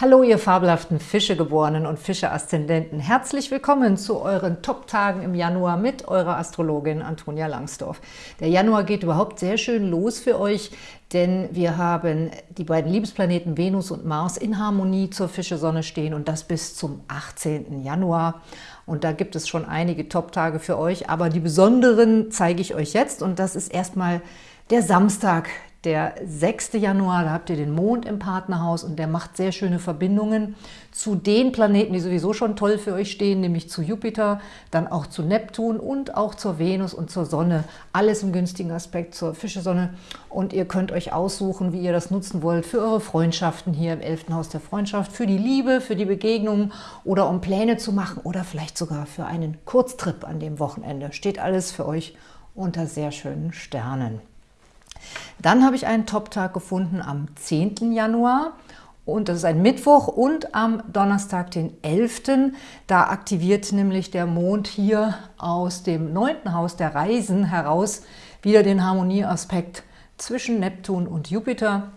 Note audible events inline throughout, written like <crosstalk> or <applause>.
Hallo, ihr fabelhaften Fischegeborenen und Fische-Aszendenten. Herzlich willkommen zu euren Top-Tagen im Januar mit eurer Astrologin Antonia Langsdorf. Der Januar geht überhaupt sehr schön los für euch, denn wir haben die beiden Liebesplaneten Venus und Mars in Harmonie zur Fische-Sonne stehen und das bis zum 18. Januar. Und da gibt es schon einige Top-Tage für euch, aber die besonderen zeige ich euch jetzt und das ist erstmal der Samstag, der 6. Januar, da habt ihr den Mond im Partnerhaus und der macht sehr schöne Verbindungen zu den Planeten, die sowieso schon toll für euch stehen, nämlich zu Jupiter, dann auch zu Neptun und auch zur Venus und zur Sonne. Alles im günstigen Aspekt zur Fische-Sonne. Und ihr könnt euch aussuchen, wie ihr das nutzen wollt für eure Freundschaften hier im 11. Haus der Freundschaft, für die Liebe, für die Begegnungen oder um Pläne zu machen oder vielleicht sogar für einen Kurztrip an dem Wochenende. Steht alles für euch unter sehr schönen Sternen. Dann habe ich einen Top-Tag gefunden am 10. Januar und das ist ein Mittwoch und am Donnerstag, den 11. Da aktiviert nämlich der Mond hier aus dem neunten Haus der Reisen heraus wieder den Harmonieaspekt zwischen Neptun und Jupiter.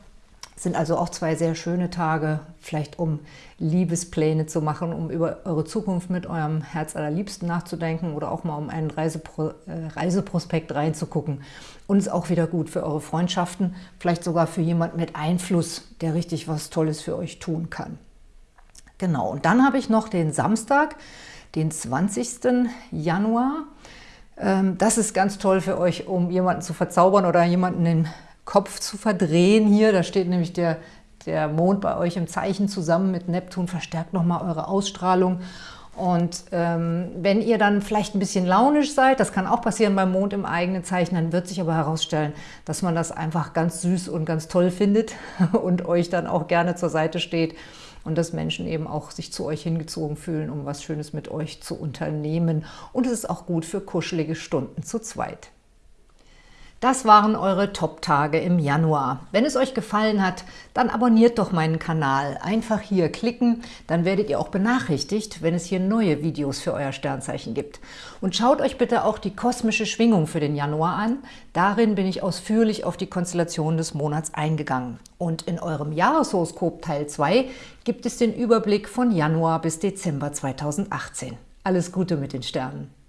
Sind also auch zwei sehr schöne Tage, vielleicht um Liebespläne zu machen, um über eure Zukunft mit eurem Herz allerliebsten nachzudenken oder auch mal um einen Reisepro äh, Reiseprospekt reinzugucken. Und ist auch wieder gut für eure Freundschaften, vielleicht sogar für jemand mit Einfluss, der richtig was Tolles für euch tun kann. Genau, und dann habe ich noch den Samstag, den 20. Januar. Ähm, das ist ganz toll für euch, um jemanden zu verzaubern oder jemanden in Kopf zu verdrehen hier. Da steht nämlich der, der Mond bei euch im Zeichen zusammen mit Neptun, verstärkt nochmal eure Ausstrahlung. Und ähm, wenn ihr dann vielleicht ein bisschen launisch seid, das kann auch passieren beim Mond im eigenen Zeichen, dann wird sich aber herausstellen, dass man das einfach ganz süß und ganz toll findet <laughs> und euch dann auch gerne zur Seite steht und dass Menschen eben auch sich zu euch hingezogen fühlen, um was Schönes mit euch zu unternehmen. Und es ist auch gut für kuschelige Stunden zu zweit. Das waren eure Top-Tage im Januar. Wenn es euch gefallen hat, dann abonniert doch meinen Kanal. Einfach hier klicken, dann werdet ihr auch benachrichtigt, wenn es hier neue Videos für euer Sternzeichen gibt. Und schaut euch bitte auch die kosmische Schwingung für den Januar an. Darin bin ich ausführlich auf die Konstellation des Monats eingegangen. Und in eurem Jahreshoroskop Teil 2 gibt es den Überblick von Januar bis Dezember 2018. Alles Gute mit den Sternen!